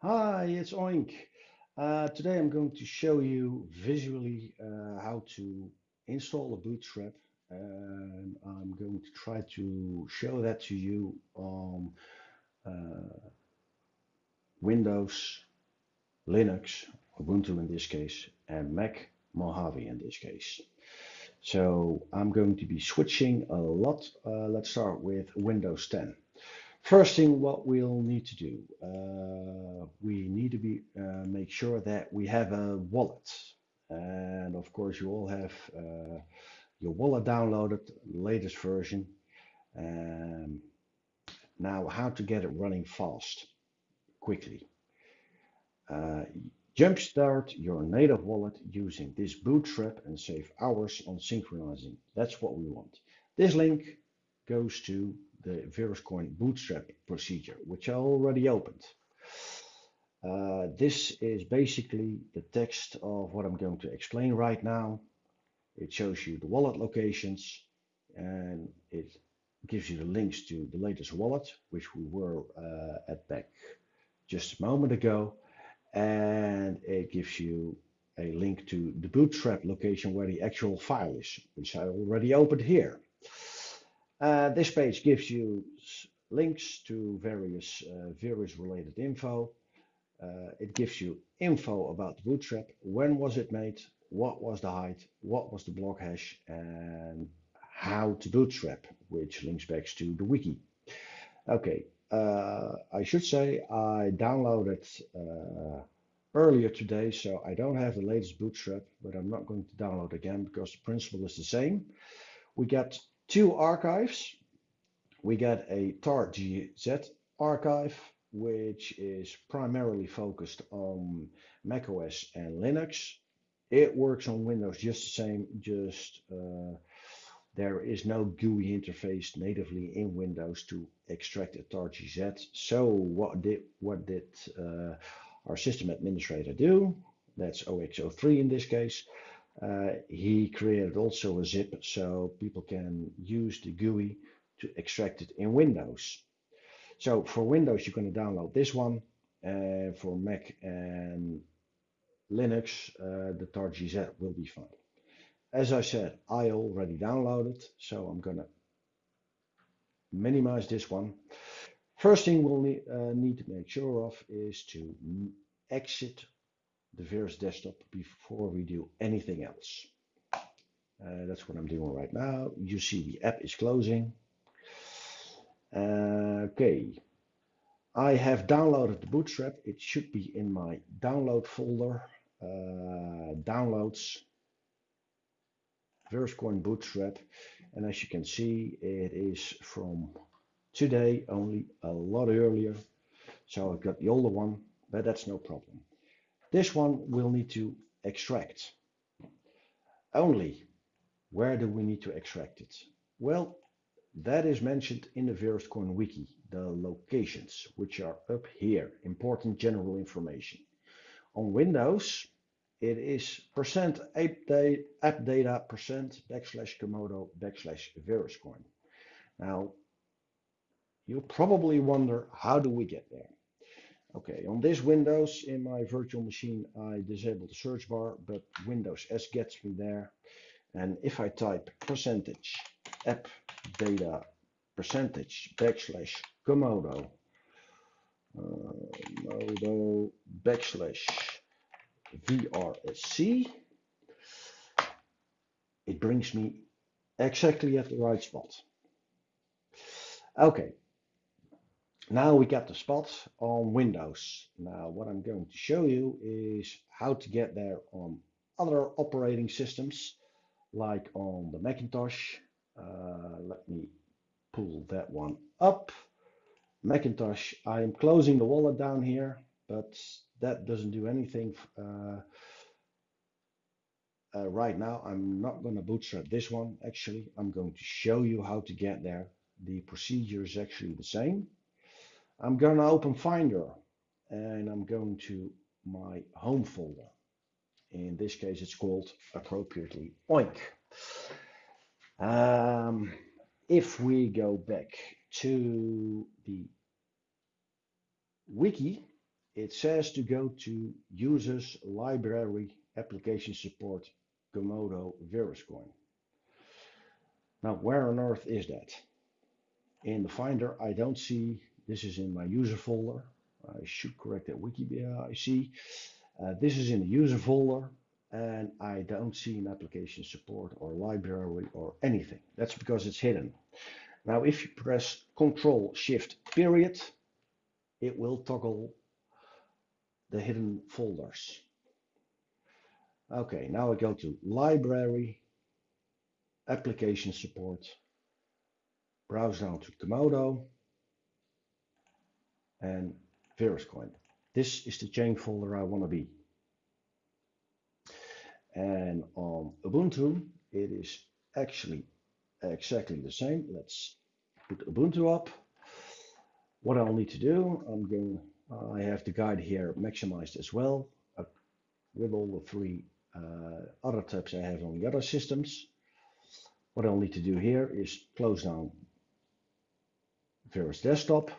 Hi, it's Oink. Uh, today I'm going to show you visually uh, how to install a bootstrap and I'm going to try to show that to you on uh, Windows, Linux, Ubuntu in this case, and Mac Mojave in this case. So I'm going to be switching a lot. Uh, let's start with Windows 10. First thing what we'll need to do, uh, need to be uh, make sure that we have a wallet. And of course you all have uh, your wallet downloaded, latest version. Um, now how to get it running fast, quickly. Uh, jumpstart your native wallet using this bootstrap and save hours on synchronizing. That's what we want. This link goes to the VerusCoin bootstrap procedure, which I already opened. Uh, this is basically the text of what I'm going to explain right now. It shows you the wallet locations and it gives you the links to the latest wallet, which we were uh, at back just a moment ago. And it gives you a link to the bootstrap location where the actual file is, which I already opened here. Uh, this page gives you links to various uh, Verus related info. Uh, it gives you info about the bootstrap, when was it made, what was the height, what was the block hash, and how to bootstrap, which links back to the wiki. Okay, uh, I should say I downloaded uh, earlier today, so I don't have the latest bootstrap, but I'm not going to download again because the principle is the same. We got two archives. We get a targz archive, which is primarily focused on macOS and Linux. It works on Windows just the same, just uh, there is no GUI interface natively in Windows to extract a targz. So what did what did uh, our system administrator do? That's OX03 in this case. Uh, he created also a zip so people can use the GUI to extract it in Windows. So for Windows, you're going to download this one. Uh, for Mac and Linux, uh, the targz will be fine. As I said, I already downloaded, so I'm going to minimize this one. First thing we'll need, uh, need to make sure of is to exit the Verus desktop before we do anything else. Uh, that's what I'm doing right now. You see the app is closing. Uh, okay, I have downloaded the Bootstrap. It should be in my download folder. Uh, downloads, VerusCoin Bootstrap. And as you can see, it is from today, only a lot earlier. So I've got the older one, but that's no problem. This one we'll need to extract. Only, where do we need to extract it? Well, that is mentioned in the VerusCoin wiki, the locations, which are up here, important general information. On Windows, it is percent app data percent backslash Komodo backslash VerusCoin. Now, you probably wonder, how do we get there? Okay, on this Windows in my virtual machine, I disabled the search bar, but Windows S gets me there. And if I type percentage app data percentage backslash Komodo, uh, Modo backslash VRSC, it brings me exactly at the right spot. Okay, now we got the spot on Windows. Now what I'm going to show you is how to get there on other operating systems like on the Macintosh. Uh, let me pull that one up. Macintosh, I am closing the wallet down here, but that doesn't do anything uh, uh, right now. I'm not going to bootstrap this one. Actually, I'm going to show you how to get there. The procedure is actually the same. I'm going to open Finder and I'm going to my home folder. In this case, it's called appropriately Oink. Um, if we go back to the wiki, it says to go to users, library, application support, Komodo, VerusCoin. Now, where on earth is that? In the Finder, I don't see, this is in my user folder. I should correct that Wikipedia, I see. Uh, this is in the user folder and I don't see an application support or library or anything. That's because it's hidden. Now, if you press Control Shift period, it will toggle the hidden folders. Okay, now I go to library, application support, browse down to Komodo and VerusCoin. This is the chain folder I want to be. And on Ubuntu, it is actually exactly the same. Let's put Ubuntu up. What I'll need to do, I'm going, I have the guide here maximized as well uh, with all the three uh, other tabs I have on the other systems. What I'll need to do here is close down Verus Desktop,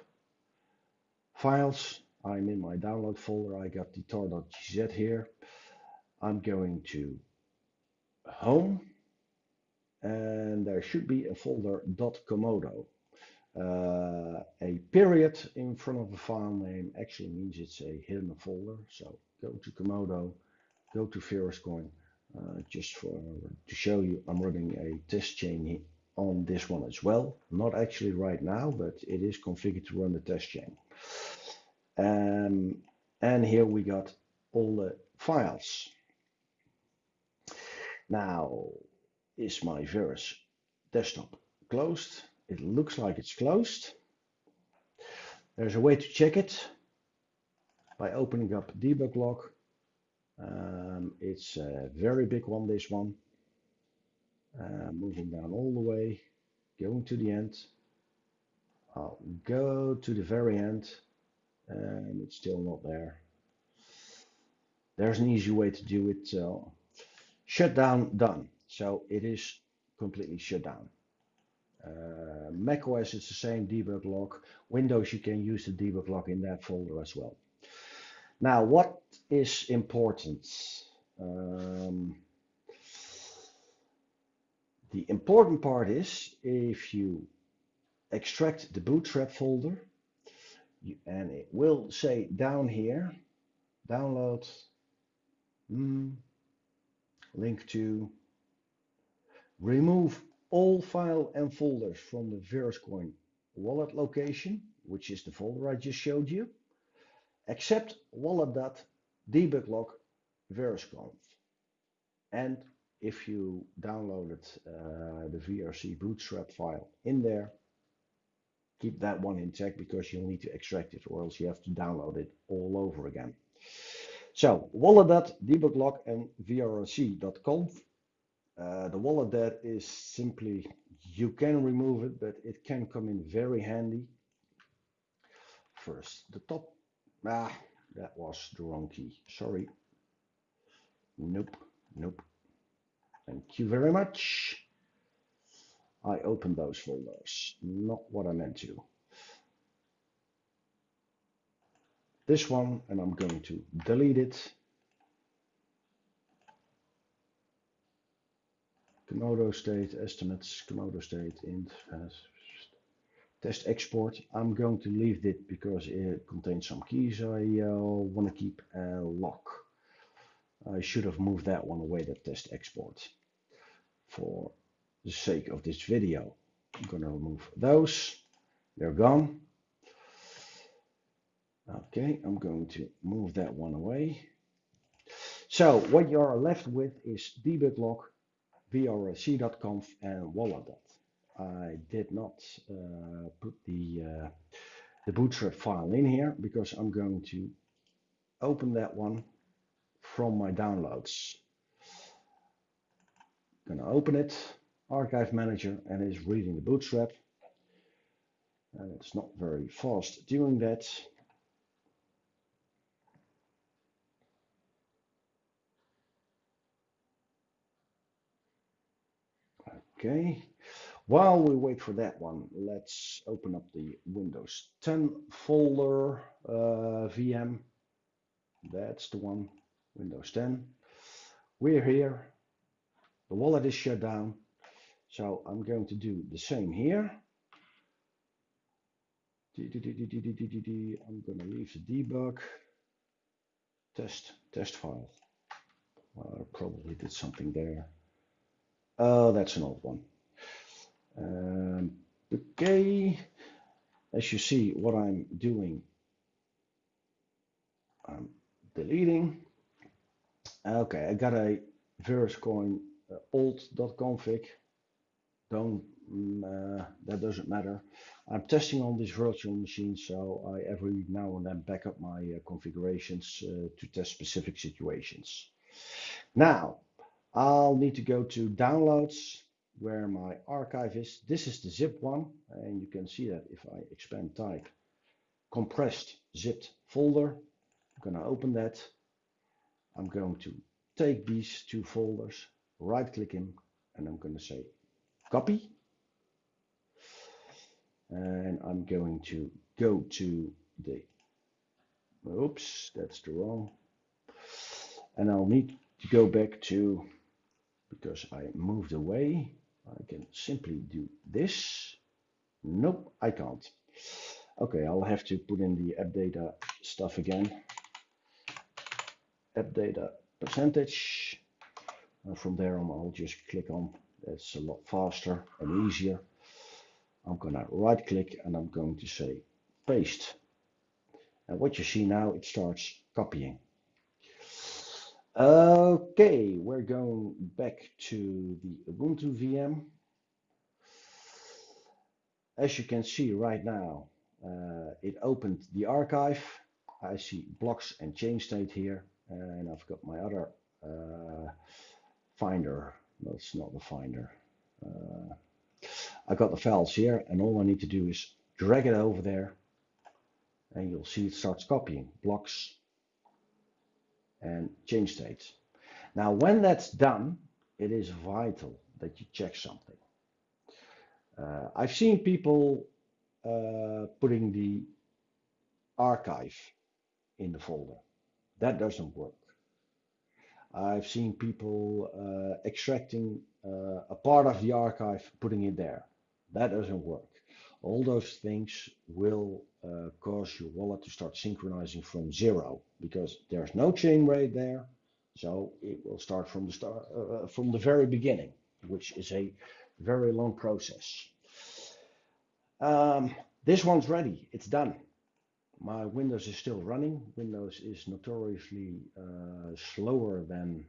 Files, I'm in my download folder, I got the tar.gz here. I'm going to Home, and there should be a folder .komodo. Uh, a period in front of a file name actually means it's a hidden folder. So go to Komodo, go to VerusCoin, uh, just for to show you I'm running a test chain on this one as well. Not actually right now, but it is configured to run the test chain. Um, and here we got all the files. Now, is my Verus desktop closed? It looks like it's closed. There's a way to check it by opening up debug log um, it's a very big one, this one. Uh, moving down all the way, going to the end. I'll go to the very end and it's still not there. There's an easy way to do it. Shut down, done. So it is completely shut down. Uh, Mac OS is the same debug log. Windows, you can use the debug log in that folder as well. Now, what is important? Um, the important part is if you extract the bootstrap folder, you, and it will say down here, download, mm, link to, remove all file and folders from the VerusCoin wallet location, which is the folder I just showed you except wallet.debuglog VirusConf. And if you downloaded uh, the VRC bootstrap file in there, keep that one intact because you'll need to extract it or else you have to download it all over again. So wallet.debuglog and vrc.conf. Uh, the wallet is simply, you can remove it, but it can come in very handy. First, the top Ah, that was the wrong key. Sorry. Nope, nope. Thank you very much. I opened those folders, not what I meant to. This one, and I'm going to delete it. Komodo state estimates, Komodo state int test export. I'm going to leave it because it contains some keys I uh, want to keep a lock. I should have moved that one away, that test export, for the sake of this video. I'm going to remove those. They're gone. Okay, I'm going to move that one away. So what you are left with is debug log, vrc.conf and wallet. I did not uh, put the, uh, the bootstrap file in here because I'm going to open that one from my downloads. To open it, Archive Manager, and it's reading the bootstrap. And it's not very fast doing that. Okay, while we wait for that one, let's open up the Windows 10 folder uh, VM. That's the one, Windows 10. We're here. The wallet is shut down. So I'm going to do the same here. I'm going to leave the debug test test file. Well, I probably did something there. Oh, that's an old one. Um, okay, as you see, what I'm doing, I'm deleting. Okay, I got a VerusCoin uh, old.config. Don't mm, uh, that doesn't matter. I'm testing on this virtual machine, so I every now and then back up my uh, configurations uh, to test specific situations. Now, I'll need to go to downloads where my archive is. This is the zip one, and you can see that if I expand type compressed zipped folder. I'm going to open that. I'm going to take these two folders, right click them, and I'm going to say copy. And I'm going to go to the, oops, that's the wrong. And I'll need to go back to, because I moved away, I can simply do this. Nope, I can't. Okay, I'll have to put in the app data stuff again. App data percentage. And from there on, I'll just click on. That's a lot faster and easier. I'm going to right click and I'm going to say paste. And what you see now, it starts copying. Okay, we're going back to the Ubuntu VM. As you can see right now, uh, it opened the archive. I see blocks and chain state here, and I've got my other uh, finder. No, it's not the finder. Uh, I got the files here, and all I need to do is drag it over there, and you'll see it starts copying blocks and chain states. Now, when that's done, it is vital that you check something. Uh, I've seen people uh, putting the archive in the folder. That doesn't work. I've seen people uh, extracting uh, a part of the archive, putting it there. That doesn't work. All those things will uh, cause your wallet to start synchronizing from zero because there's no chain rate there. So it will start from the start uh, uh, from the very beginning, which is a very long process. Um, this one's ready. It's done. My Windows is still running. Windows is notoriously uh, slower than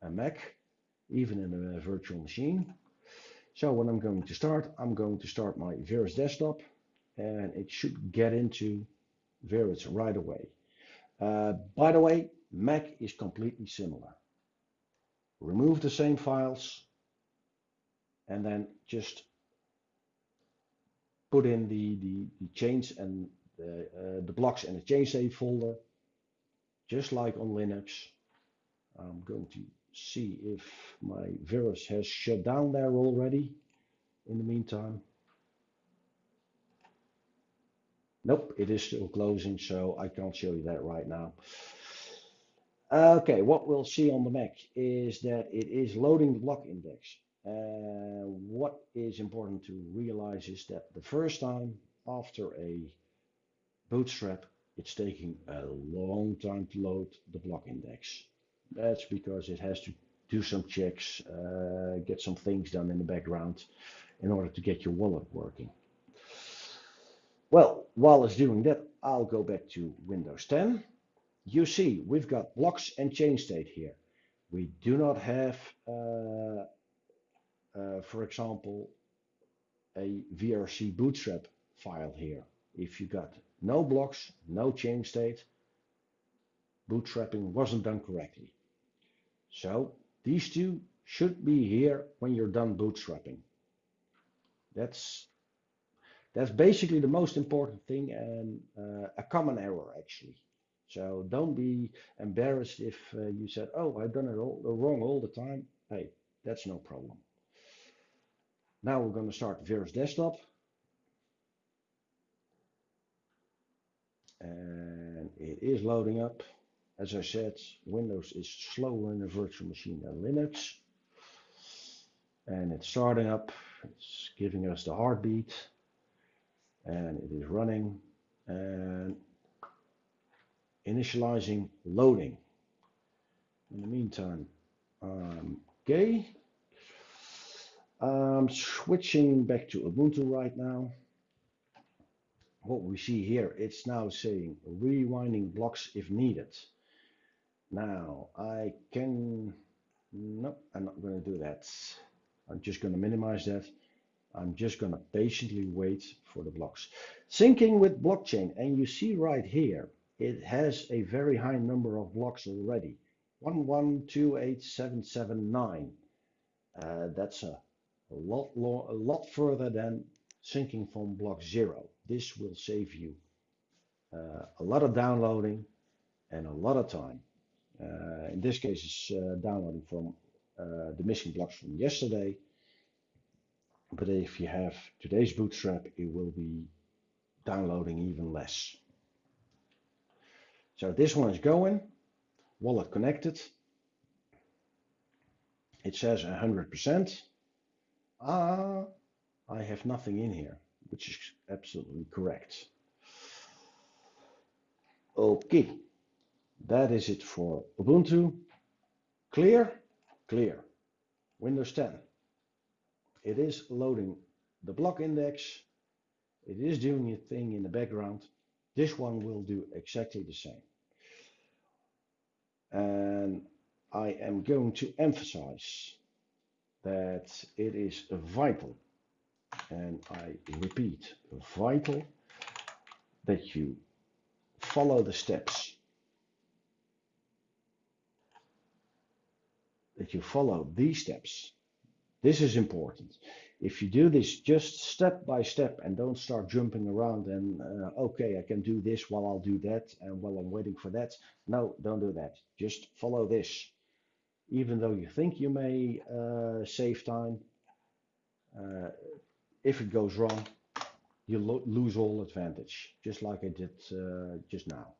a Mac, even in a virtual machine. So when I'm going to start, I'm going to start my Verus desktop and it should get into Verus right away. Uh, by the way, Mac is completely similar. Remove the same files and then just put in the, the, the change and the, uh, the blocks and the change save folder, just like on Linux. I'm going to see if my Verus has shut down there already in the meantime. Nope, it is still closing, so I can't show you that right now. Okay, what we'll see on the Mac is that it is loading the block index. Uh, what is important to realize is that the first time after a bootstrap, it's taking a long time to load the block index. That's because it has to do some checks, uh, get some things done in the background in order to get your wallet working. Well, while it's doing that, I'll go back to Windows 10. You see, we've got blocks and chain state here. We do not have, uh, uh, for example, a VRC bootstrap file here. If you got no blocks, no chain state, bootstrapping wasn't done correctly. So these two should be here when you're done bootstrapping. That's that's basically the most important thing and uh, a common error actually. So don't be embarrassed if uh, you said, oh, I've done it all wrong all the time. Hey, that's no problem. Now we're going to start Verus Desktop. And it is loading up. As I said, Windows is slower in a virtual machine than Linux. And it's starting up, it's giving us the heartbeat, and it is running and initializing loading. In the meantime, I'm gay. I'm switching back to Ubuntu right now. What we see here, it's now saying rewinding blocks if needed. Now I can, no, I'm not going to do that. I'm just going to minimize that. I'm just going to patiently wait for the blocks. Syncing with blockchain, and you see right here, it has a very high number of blocks already. 1128779. Uh, that's a, a lot a lot further than syncing from block zero. This will save you uh, a lot of downloading and a lot of time. Uh, in this case, it's uh, downloading from uh, the missing blocks from yesterday. But if you have today's bootstrap, it will be downloading even less. So this one is going, wallet connected. It says 100%. Ah, I have nothing in here, which is absolutely correct. Okay, that is it for Ubuntu. Clear? Clear. Windows 10. It is loading the block index. It is doing a thing in the background. This one will do exactly the same. And I am going to emphasize that it is vital, and I repeat, vital that you follow the steps. You follow these steps. This is important. If you do this just step by step and don't start jumping around and uh, okay, I can do this while I'll do that and while I'm waiting for that. No, don't do that. Just follow this. Even though you think you may uh, save time, uh, if it goes wrong, you lo lose all advantage, just like I did uh, just now.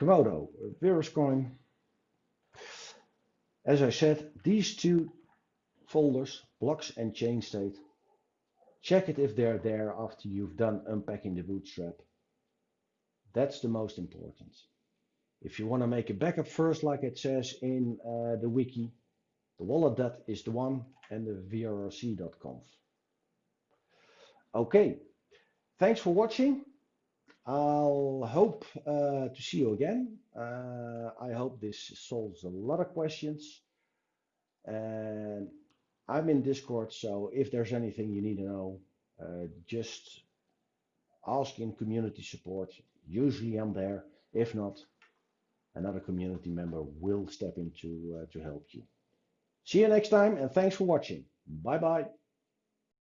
Komodo, VerusCoin. As I said, these two folders, blocks and chain state. Check it if they're there after you've done unpacking the bootstrap. That's the most important. If you want to make a backup first, like it says in uh, the wiki, the wallet is the one and the vrc.conf. Okay, thanks for watching. I'll hope uh, to see you again. Uh, I hope this solves a lot of questions. And I'm in Discord, so if there's anything you need to know, uh, just ask in community support. Usually I'm there. If not, another community member will step in to, uh, to help you. See you next time and thanks for watching. Bye bye.